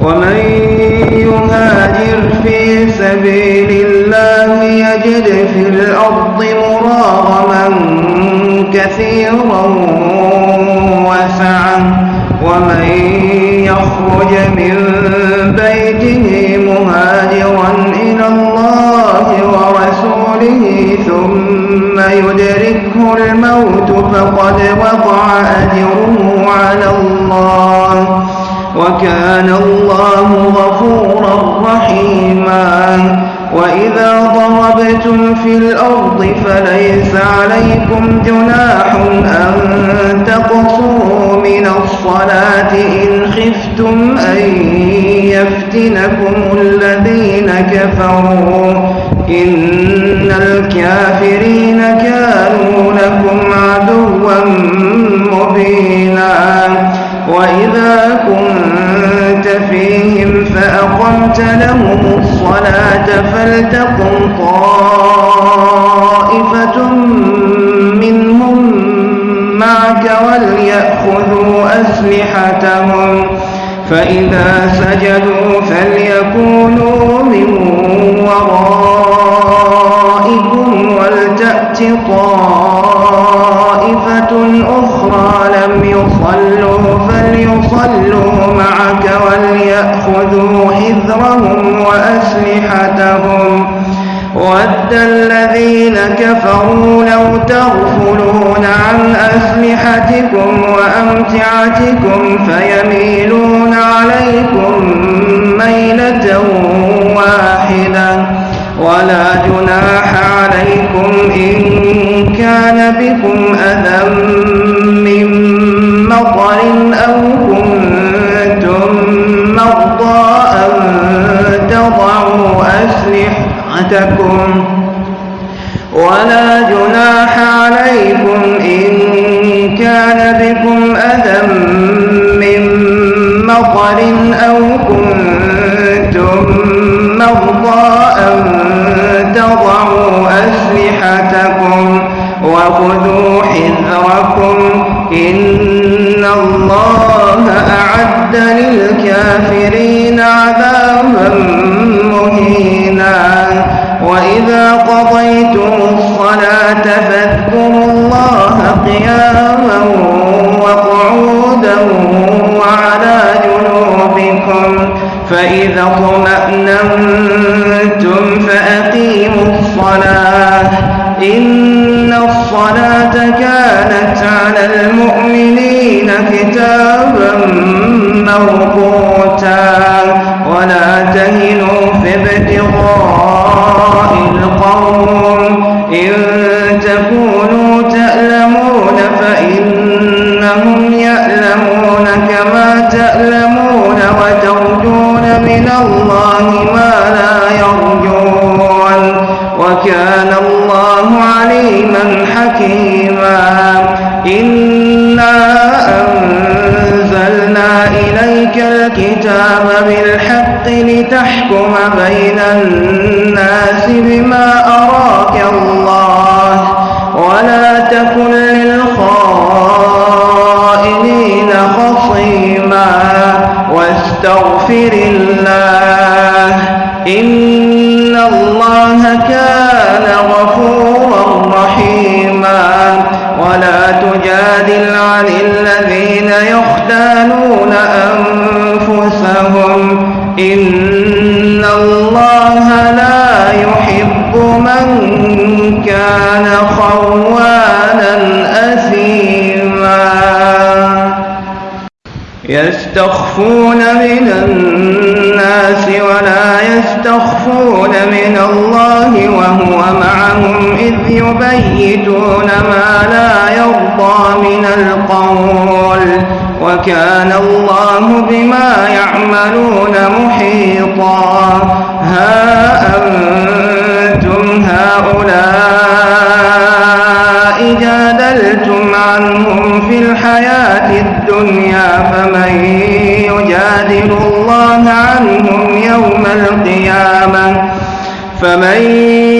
ومن يهاجر في سبيل الله يجد في الأرض مراغما كثيرا وسعا. ومن يخرج من بيته مهاجرا إلى الله ورسوله ثم يدركه الموت فقد وقع أجره على الله. وكان الله غفورا رحيما. وإذا ضربتم في الأرض فليس عليكم جناح أن تقصروا من الصلاة إن خفتم أن يفتنكم الذين كفروا. إن الكافرين كانوا لكم عدوا مبينا. وإذا كنت فيهم فأقمت لهم الصلاة فلتقم طائفة منهم معك وليأخذوا أسلحتهم. فإذا سجدوا فليكونوا من ورائكم ولتأت طائفة أخرى لم يصلوا وليأخذوا حذرهم وأسلحتهم. ود الذين كفروا لو تغفلون عن أسلحتكم وأمتعتكم فيميلون عليكم ميلة واحدة. ولا جناح عليكم إن أسلحتكم ولا جناح عليكم إن كان بكم أذى من مطر أو كنتم مرضى أن تضعوا أسلحتكم وخذوا حذركم إن الله أعد للكافرين قياما وقعودا وعلى جنوبكم فإذا اطمأننتم فأقيموا الصلاة. إن الصلاة كانت على المؤمنين كتابا موقوتا تألمون وترجون من الله ما لا يرجون وكان الله عليما حكيما. إنا أنزلنا إليك الكتاب بالحق لتحكم بين الناس بما أراك الله. يستخفون من الناس ولا يستخفون من الله وهو معهم إذ يبيتون ما لا يرضى من القول وكان الله بما يعملون محيطا. ها أنتم هؤلاء جادلتم عنهم في الحياة الدنيا فمن يجادل الله عنهم يوم القيامة؟ فمن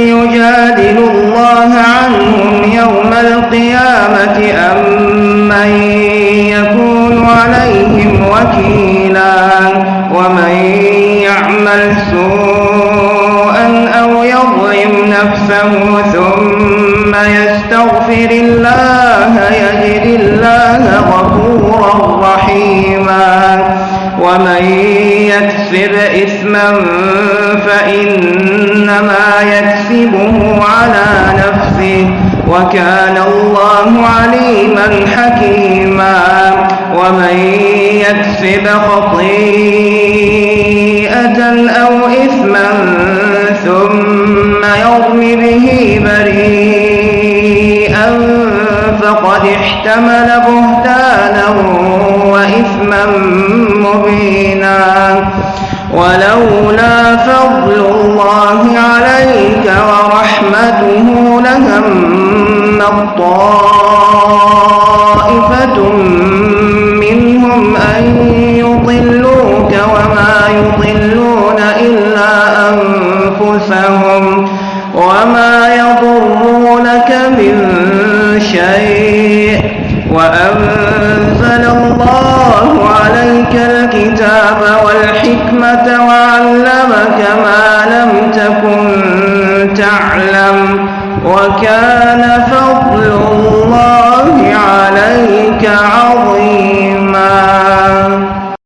يجادل الله عنهم يوم القيامة أم من يكون عليهم وكيلا؟ ومن يعمل سوءا أو يظلم نفسه ثم يستغفر الله يجد الله غفورا رحيما. ومن يكسب إثما فإنما يكسبه على نفسه وكان الله عليما حكيما. ومن يكسب خطيئة أو إثما ثم يرم به بريئا فقد احتمل بهتانا وإثما مبينا. ولولا فضل الله عليك ورحمته لهم طائفة منهم أن يضلوك وما يضلون إلا أنفسهم وما يضرونك من شيء. وأنزل الله عليك الكتاب والحكمة وعلمك ما لم تكن تعلم. وكان فضل الله